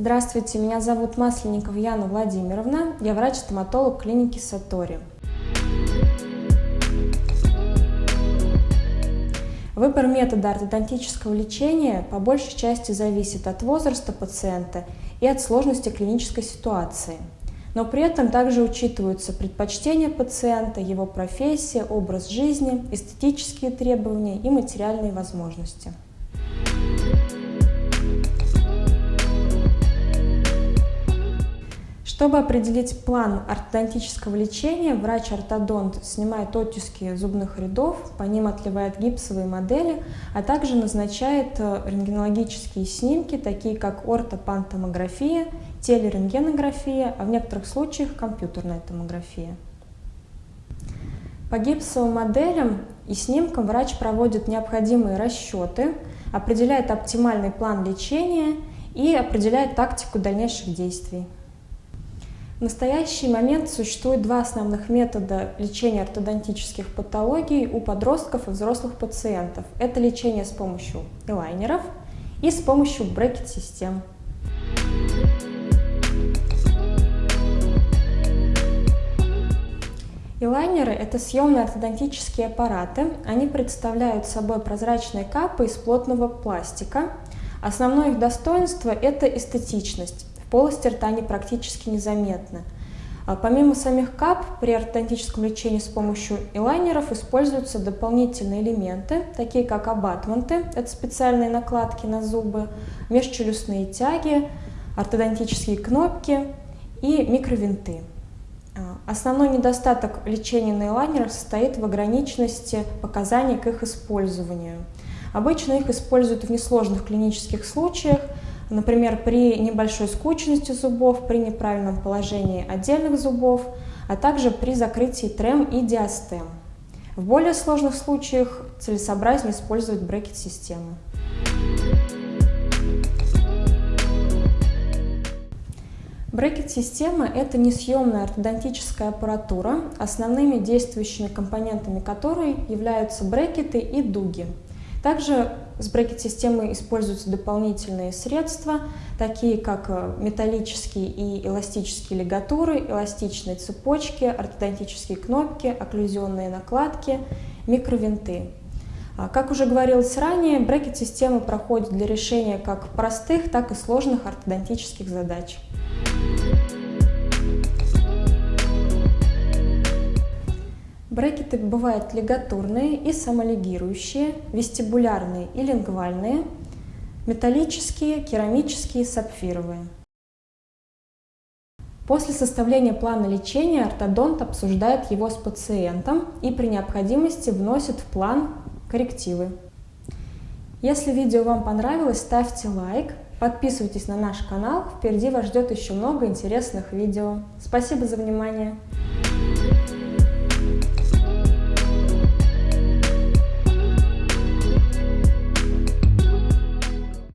Здравствуйте, меня зовут Масленникова Яна Владимировна, я врач-стоматолог клиники Сатори. Выбор метода ортодонтического лечения по большей части зависит от возраста пациента и от сложности клинической ситуации. Но при этом также учитываются предпочтения пациента, его профессия, образ жизни, эстетические требования и материальные возможности. Чтобы определить план ортодонтического лечения, врач-ортодонт снимает оттиски зубных рядов, по ним отливает гипсовые модели, а также назначает э, рентгенологические снимки, такие как ортопантомография, телерентгенография, а в некоторых случаях компьютерная томография. По гипсовым моделям и снимкам врач проводит необходимые расчеты, определяет оптимальный план лечения и определяет тактику дальнейших действий. В настоящий момент существует два основных метода лечения ортодонтических патологий у подростков и взрослых пациентов. Это лечение с помощью элайнеров и с помощью брекет-систем. Элайнеры – это съемные ортодонтические аппараты. Они представляют собой прозрачные капы из плотного пластика. Основное их достоинство – это эстетичность полости рта они практически незаметны. А помимо самих кап, при ортодонтическом лечении с помощью элайнеров используются дополнительные элементы, такие как абатменты, это специальные накладки на зубы, межчелюстные тяги, ортодонтические кнопки и микровинты. А, основной недостаток лечения на элайнерах состоит в ограниченности показаний к их использованию. Обычно их используют в несложных клинических случаях, Например, при небольшой скучности зубов, при неправильном положении отдельных зубов, а также при закрытии трем и диастем. В более сложных случаях целесообразнее использовать брекет-систему. Брекет-система – это несъемная ортодонтическая аппаратура, основными действующими компонентами которой являются брекеты и дуги – также с брекет-системой используются дополнительные средства, такие как э, металлические и эластические лигатуры, эластичные цепочки, ортодонтические кнопки, окклюзионные накладки, микровинты. А, как уже говорилось ранее, брекет-система проходит для решения как простых, так и сложных ортодонтических задач. Брекеты бывают лигатурные и самолигирующие, вестибулярные и лингвальные, металлические, керамические, сапфировые. После составления плана лечения ортодонт обсуждает его с пациентом и при необходимости вносит в план коррективы. Если видео вам понравилось, ставьте лайк, подписывайтесь на наш канал, впереди вас ждет еще много интересных видео. Спасибо за внимание!